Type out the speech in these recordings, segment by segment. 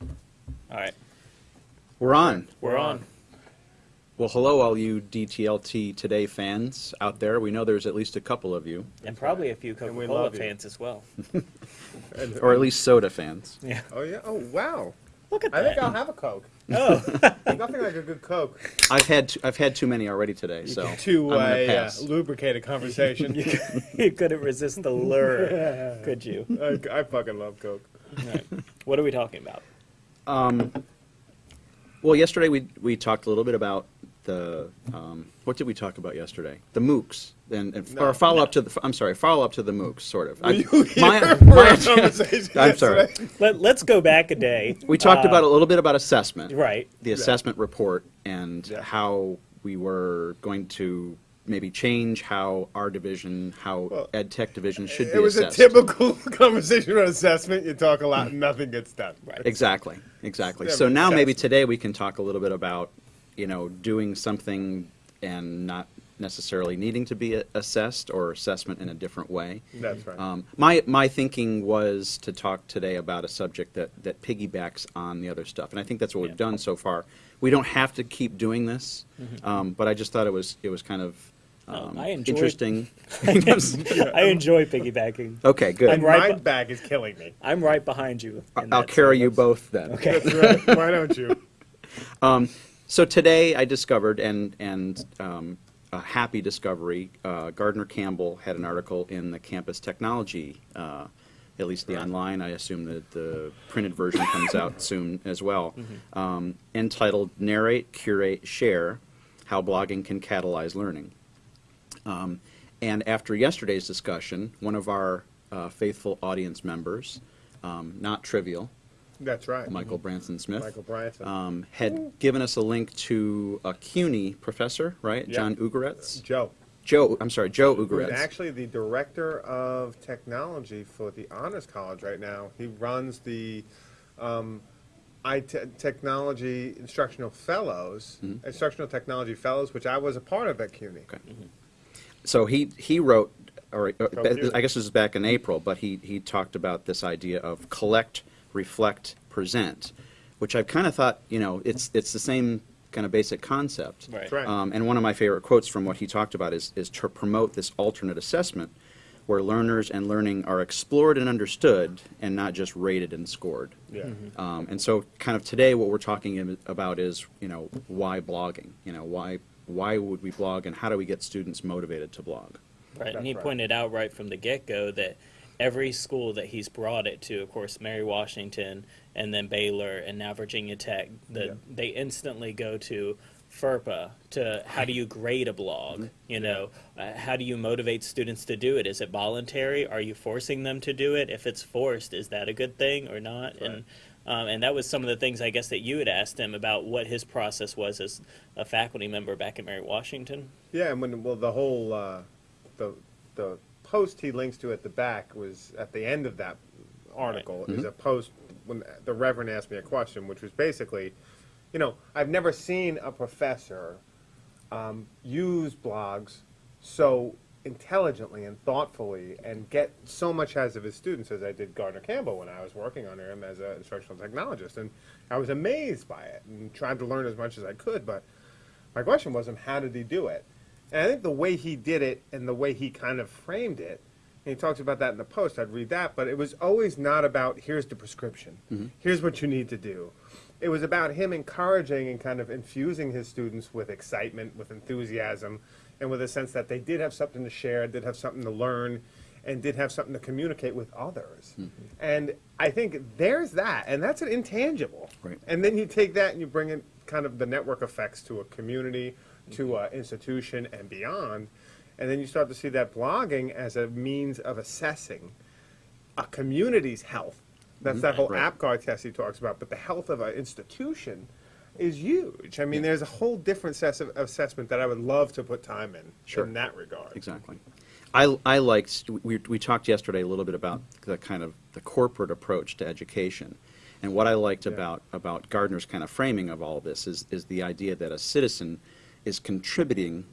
All right, We're on. we're on. Well, hello, all you DTLT Today fans out there. We know there's at least a couple of you, And probably a few And we Coca-Cola love fans as well. Or at least soda fans. Yeah. oh yeah. Oh wow. Look at that. I think. I'll have a Coke. Oh, Nothing like a good Coke I've had t- I've had too many already today, so to I'm gonna uh, pass. lubricate a conversation. you couldn't resist the lure, could you? I, I fucking love Coke. All right. What are we talking about? Um, well, yesterday we we talked a little bit about the um, what did we talk about yesterday? The MOOCs and, and No. or follow up to the I'm sorry, follow up to the MOOCs, sort of. Were I, you here my, for my, conversation I'm sorry. Let, let's go back a day. We talked Uh, about a little bit about assessment, Right. the assessment report, and Yeah. how we were going to maybe change how our division, how Well, ed tech division should be It was assessed. a typical conversation on assessment. You talk a lot and nothing gets done. Right. Exactly, exactly. So now maybe today we can talk a little bit about, you know, doing something and not necessarily needing to be assessed or assessment in a different way. That's right. Um, my my thinking was to talk today about a subject that that piggybacks on the other stuff, and I think that's what Yeah. we've done so far. We don't have to keep doing this, um, but I just thought it was it was kind of um, I enjoy- interesting. I enjoy piggybacking. okay, good. I'm right My bu- bag is killing me. I'm right behind you. I'll that carry you both then. Okay. That's right. Why don't you? So today I discovered, and, and um, a happy discovery, uh, Gardner Campbell had an article in the Campus Technology, uh, at least the online, I assume that the printed version comes out soon as well, um, entitled Narrate, Curate, Share, How Blogging Can Catalyze Learning. Um, and after yesterday's discussion, one of our uh, faithful audience members, um, not trivial, That's right. Michael Branson Smith, Michael Bryson. um, had given us a link to a CUNY professor, right? Yeah. John Ugoretz? Joe. Joe, I'm sorry, Joe Who's Ugoretz. actually the director of technology for the Honors College right now. He runs the um, I te- technology instructional fellows, instructional technology fellows, which I was a part of at CUNY. Okay. So he, he wrote, or uh, I guess this is back in April, but he, he talked about this idea of collect, reflect, present, which I've kind of thought, you know, it's, it's the same kind of basic concept. Right. Right. Um, and one of my favorite quotes from what he talked about is, is to promote this alternate assessment where learners and learning are explored and understood and not just rated and scored. Yeah. Um, and so, kind of today, what we're talking about is, you know, why blogging? You know, why why would we blog, and how do we get students motivated to blog? Right, and he right. pointed out right from the get-go that every school that he's brought it to, of course, Mary Washington, and then Baylor, and now Virginia Tech, the, Yeah. they instantly go to FERPA to how do you grade a blog? You know, uh, how do you motivate students to do it? Is it voluntary? Are you forcing them to do it? If it's forced, is that a good thing or not? And um, and that was some of the things I guess that you had asked him about what his process was as a faculty member back at Mary Washington. Yeah, and when well the whole uh, the the post he links to at the back was at the end of that article is a post when the Reverend asked me a question, which was basically, you know, I've never seen a professor um, use blogs so intelligently and thoughtfully and get so much out of his students as I did Gardner Campbell when I was working under him as an instructional technologist, and I was amazed by it and tried to learn as much as I could, but my question was, how did he do it? And I think the way he did it and the way he kind of framed it, and he talks about that in the post, I'd read that, but it was always not about here's the prescription, mm-hmm. here's what you need to do. It was about him encouraging and kind of infusing his students with excitement, with enthusiasm, and with a sense that they did have something to share, did have something to learn, and did have something to communicate with others. Hmm. And I think there's that, and that's an intangible. Right. And then you take that and you bring in kind of the network effects to a community, to mm-hmm. an institution, and beyond. And then you start to see that blogging as a means of assessing a community's health. That's mm-hmm. that whole Right. APGAR test he talks about, but the health of an institution is huge. I mean, there's a whole different set of assessment that I would love to put time in Sure. in that regard. Exactly. I, I liked, we, we talked yesterday a little bit about the kind of the corporate approach to education. And what I liked Yeah. about, about Gardner's kind of framing of all of this is, is the idea that a citizen is contributing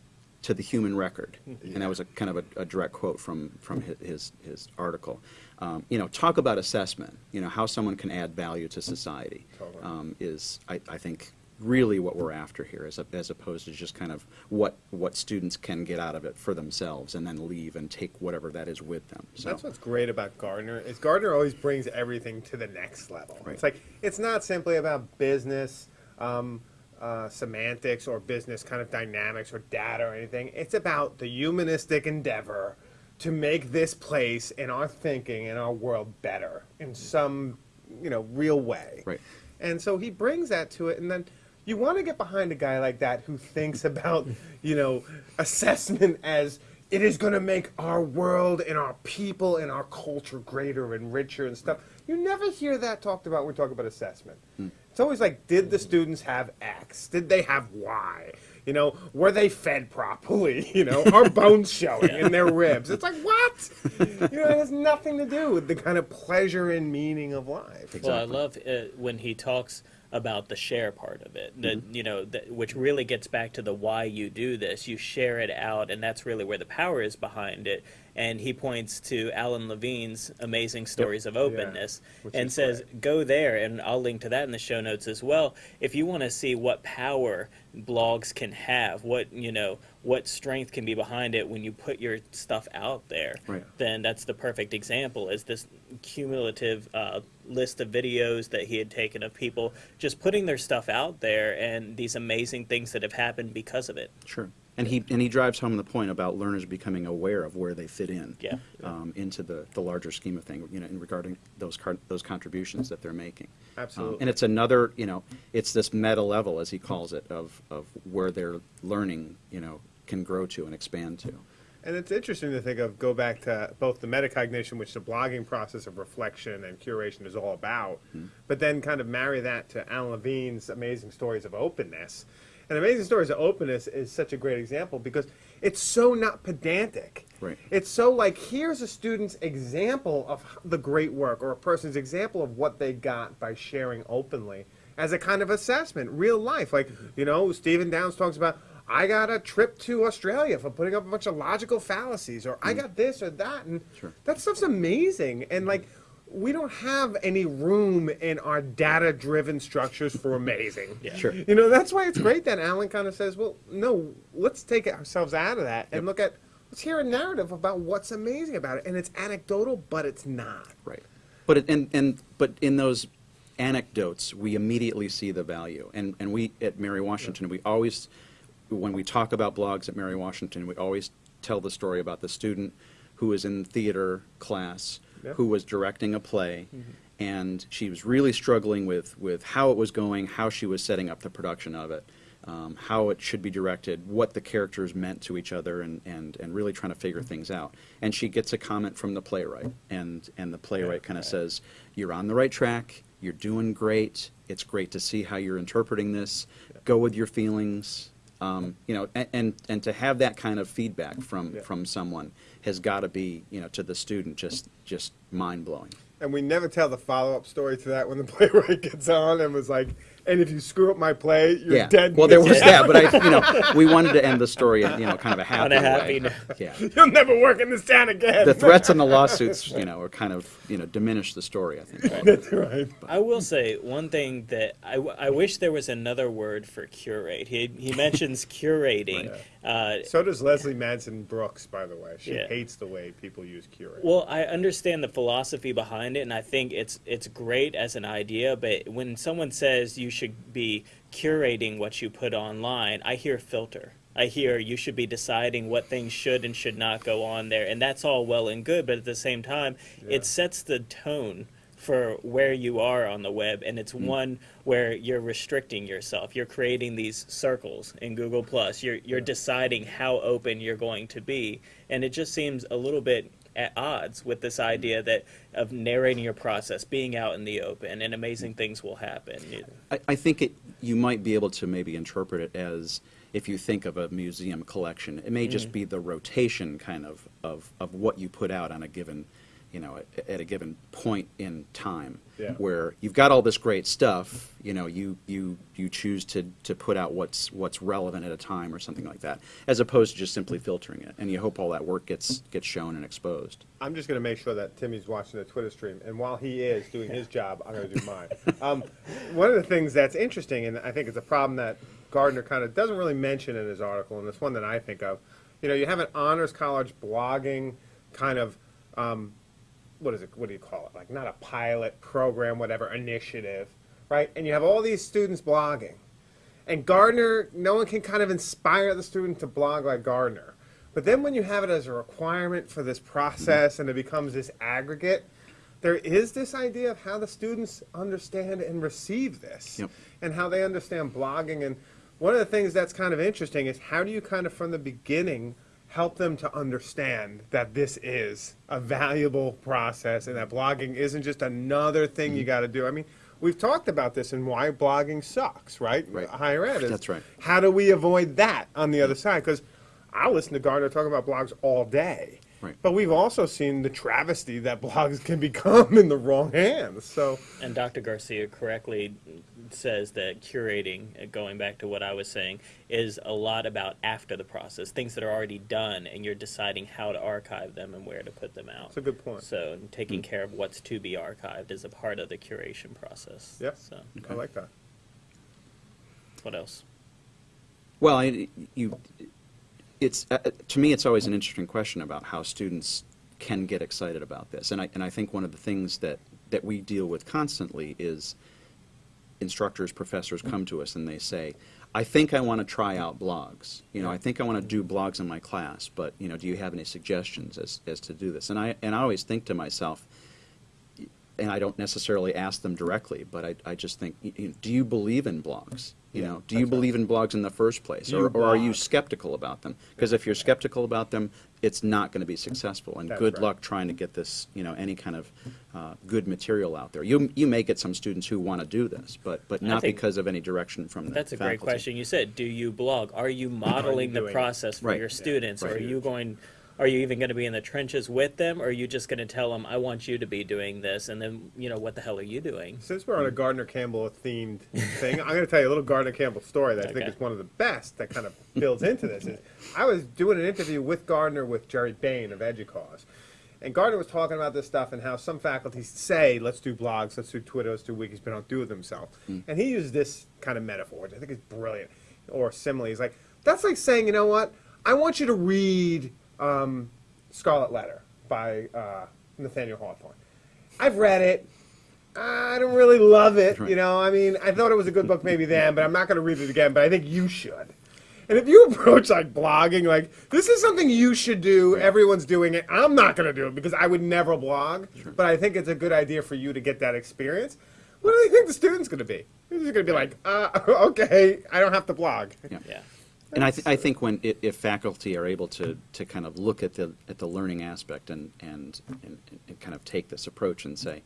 to the human record. Mm-hmm. And that was a kind of a, a direct quote from, from hi- his, his article. Um, you know, talk about assessment. You know, how someone can add value to society um, is, I, I think, really what we're after here, as, a, as opposed to just kind of what what students can get out of it for themselves and then leave and take whatever that is with them. So That's what's great about Gardner is Gardner always brings everything to the next level. Right. It's like it's not simply about business um, uh, semantics or business kind of dynamics or data or anything. It's about the humanistic endeavor to make this place and our thinking and our world better in some you know real way. Right. And so he brings that to it, and then you want to get behind a guy like that who thinks about, you know, assessment as it is going to make our world and our people and our culture greater and richer and stuff. You never hear that talked about when we talk about assessment. Hmm. It's always like, did the students have X? Did they have Y? You know, were they fed properly? You know, are bones showing in their ribs? It's like, what? You know, it has nothing to do with the kind of pleasure and meaning of life. Well, I love uh, when he talks about the share part of it. That mm-hmm. you know, that, which really gets back to the why you do this. You share it out, and that's really where the power is behind it. And he points to Alan Levine's amazing stories of openness, which and says, great. "Go there." And I'll link to that in the show notes as well. If you want to see what power blogs can have, what you know, what strength can be behind it when you put your stuff out there, Right. then that's the perfect example. Is this cumulative uh, list of videos that he had taken of people just putting their stuff out there and these amazing things that have happened because of it. Sure. And he, and he drives home the point about learners becoming aware of where they fit in. Yeah. Um, into the, the larger scheme of things, you know, in regarding those car, those contributions that they're making. Um, Absolutely. And it's another, you know, it's this meta level, as he calls it, of, of where they're learning, you know, can grow to and expand to. And it's interesting to think of, go back to both the metacognition, which the blogging process of reflection and curation is all about, hmm. but then kind of marry that to Alan Levine's amazing stories of openness. And Amazing Stories of Openness is such a great example because it's so not pedantic. Right. It's so like, here's a student's example of the great work or a person's example of what they got by sharing openly as a kind of assessment, real life. Like, you know, Stephen Downes talks about, I got a trip to Australia for putting up a bunch of logical fallacies, or I hmm. got this or that. And Sure. that stuff's amazing. And hmm. like, we don't have any room in our data driven structures for amazing. Yeah. Sure. You know, that's why it's great that Alan kind of says, well, no, let's take ourselves out of that and look at, let's hear a narrative about what's amazing about it. And it's anecdotal, but it's not. Right. But it, and, and but in those anecdotes, we immediately see the value. And and we at Mary Washington, we always, when we talk about blogs at Mary Washington, we always tell the story about the student who was in theater class, Yeah. who was directing a play, and she was really struggling with with how it was going, how she was setting up the production of it. Um, how it should be directed, what the characters meant to each other, and, and, and really trying to figure things out. And she gets a comment from the playwright, and, and the playwright kind of says, You're on the right track, you're doing great, it's great to see how you're interpreting this, go with your feelings. Um, you know, and, and, and to have that kind of feedback from, Yeah. from someone has got to be, you know, to the student just, just mind blowing. And we never tell the follow up story to that when the playwright gets on and was like, and if you screw up my play, you're yeah. dead. Well, there was Yeah. that, but I, you know, we wanted to end the story, in, you know, kind of a happy On a happy way. note. Yeah. You'll never work in this town again. The threats and the lawsuits, you know, are kind of, you know, diminish the story. I think. That's right. I will say one thing that I, w- I wish there was another word for curate. He, he mentions curating. Uh, So does Leslie Madsen-Brooks, by the way. She Yeah. hates the way people use curate. Well, I understand the philosophy behind it, and I think it's it's great as an idea. But when someone says you should be curating what you put online, I hear filter. I hear you should be deciding what things should and should not go on there, and that's all well and good. But at the same time, Yeah. it sets the tone for where you are on the web, and it's mm. one where you're restricting yourself. You're creating these circles in Google Plus. You're you're deciding how open you're going to be, and it just seems a little bit at odds with this idea that of narrating your process, being out in the open, and amazing mm. things will happen. I, I think it, you might be able to maybe interpret it as if you think of a museum collection, it may just mm. be the rotation kind of, of, of what you put out on a given, you know, at, at a given point in time. Yeah. Where you've got all this great stuff, you know, you, you, you choose to, to put out what's, what's relevant at a time or something like that, as opposed to just simply filtering it. And you hope all that work gets, gets shown and exposed. I'm just going to make sure that Timmy's watching the Twitter stream, and while he is doing his job, I'm going to do mine. Um, one of the things that's interesting, and I think it's a problem that Gardner kind of doesn't really mention in his article, and it's one that I think of. You know, you have an honors college blogging kind of, um, what is it? What do you call it? Like not a pilot program, whatever initiative, right? And you have all these students blogging, and Gardner, no one can kind of inspire the student to blog like Gardner. But then when you have it as a requirement for this process and it becomes this aggregate, there is this idea of how the students understand and receive this Yep. and how they understand blogging. And one of the things that's kind of interesting is how do you kind of from the beginning help them to understand that this is a valuable process and that blogging isn't just another thing you mm-hmm. got to do. I mean, we've talked about this and why blogging sucks, right? Right. Higher ed is. That's right. How do we avoid that on the other side? Because I listen to Gardner talk about blogs all day. Right. But we've also seen the travesty that blogs can become in the wrong hands. So, And Dr. Garcia correctly says that curating, uh, going back to what I was saying, is a lot about after the process, things that are already done, and you're deciding how to archive them and where to put them out. That's a good point. So taking care of what's to be archived is a part of the curation process. Yeah, So I like that. what else? Well, I, you, it's uh, to me, it's always an interesting question about how students can get excited about this, and I and I think one of the things that that we deal with constantly is instructors, professors come to us and they say, "I think I want to try out blogs. You know, I think I want to do blogs in my class, but you know, do you have any suggestions as as to do this?" And I and I always think to myself, and I don't necessarily ask them directly, but I, I just think, y- y- do you believe in blogs? You Yeah, know, do you that's right. believe in blogs in the first place, or, or are you skeptical about them? Because if you're skeptical about them, it's not going to be successful. And That's good right. luck trying to get this, you know, any kind of uh, good material out there. You you may get some students who want to do this, but but not because of any direction from the That's a great question. You said, do you blog? Are you modeling the doing it? process for Right. your Yeah, students? right. Are you going, are you even going to be in the trenches with them? Or are you just going to tell them, I want you to be doing this? And then, you know, what the hell are you doing? Since we're on a mm. Gardner Campbell themed thing, I'm going to tell you a little Gardner Campbell story that I think is one of the best that kind of builds into this. Is I was doing an interview with Gardner with Gerry Bayne of EDUCAUSE. And Gardner was talking about this stuff and how some faculties say, let's do blogs, let's do Twitter, let's do wikis, but don't do it themselves. Mm. And he used this kind of metaphor, which I think is brilliant, or simile. He's like, that's like saying, you know what? I want you to read um, Scarlet Letter by uh, Nathaniel Hawthorne. I've read it. I don't really love it. Right. You know, I mean, I thought it was a good book maybe then, but I'm not going to read it again. But I think you should. And if you approach like blogging, like this is something you should do. Everyone's doing it. I'm not going to do it because I would never blog. But I think it's a good idea for you to get that experience. What do you think the student's going to be? He's going to be like, uh, okay, I don't have to blog. Yeah. Yeah. And I, th- I think when if faculty are able to, to kind of look at the at the learning aspect and and, and, and kind of take this approach and say,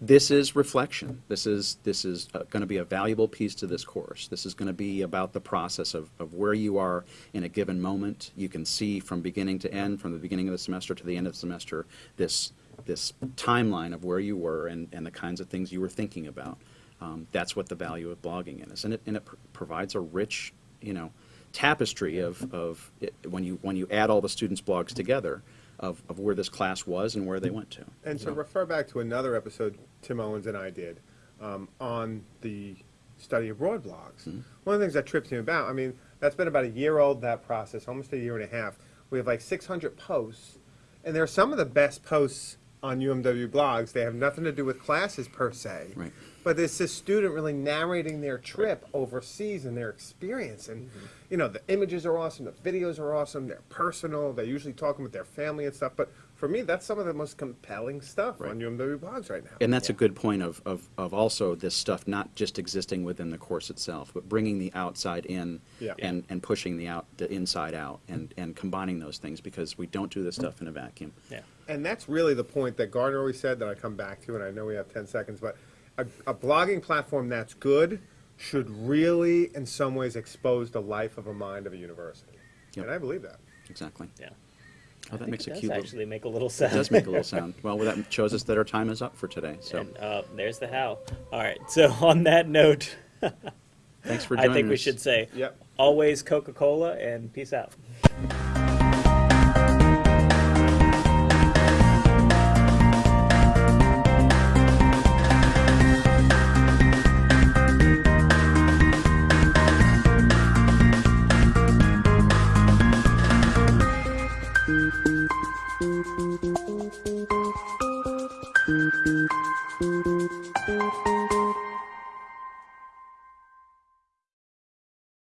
this is reflection. This is this is uh, going to be a valuable piece to this course. This is going to be about the process of, of where you are in a given moment. You can see from beginning to end, from the beginning of the semester to the end of the semester, this this timeline of where you were and, and the kinds of things you were thinking about. Um, that's what the value of blogging is, and it and it pr- provides a rich, you know, tapestry of, of it, when you when you add all the students' blogs together of, of where this class was and where they went to. And to refer back to another episode Tim Owens and I did um, on the study abroad blogs, one of the things that trips me about, I mean, that's been about a year old, that process, almost a year and a half. We have like 600 posts, and they're some of the best posts on UMW blogs. They have nothing to do with classes per se. Right. But it's this student really narrating their trip overseas and their experience. And, mm-hmm. you know, the images are awesome, the videos are awesome, they're personal, they're usually talking with their family and stuff. But for me, that's some of the most compelling stuff on UMW blogs right now. And that's a good point of, of, of also this stuff not just existing within the course itself, but bringing the outside in Yeah. and, and pushing the out the inside out and, and combining those things because we don't do this stuff in a vacuum. Yeah. And that's really the point that Gardner always said that I come back to, and I know we have 10 seconds, but a, a blogging platform that's good should really, in some ways, expose the life of a mind of a university. Yep. And I believe that. Exactly. Yeah. Oh, that makes it a does cute little, actually make a little sound. it does make a little sound. Well, that shows us that our time is up for today, so And uh, there's the how. All right. So on that note, thanks for I joining us. think we should say Yep. always Coca Cola and peace out.